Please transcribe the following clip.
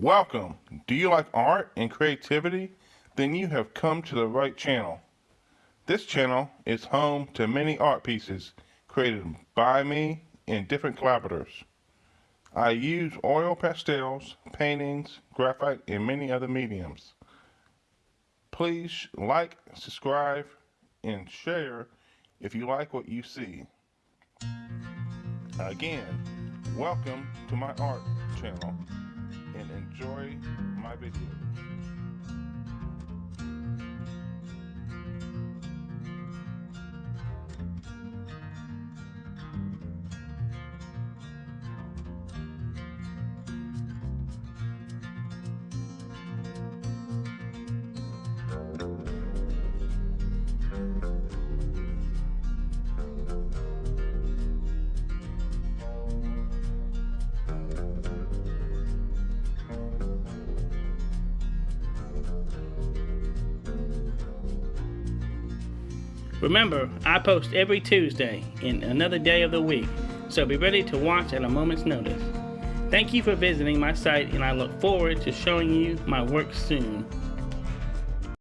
Welcome. Do you like art and creativity? Then you have come to the right channel. This channel is home to many art pieces created by me and different collaborators. I use oil pastels, paintings, graphite, and many other mediums. Please like, subscribe, and share if you like what you see. Again, welcome to my art channel and enjoy my videos. Remember, I post every Tuesday in another day of the week, so be ready to watch at a moment's notice. Thank you for visiting my site, and I look forward to showing you my work soon.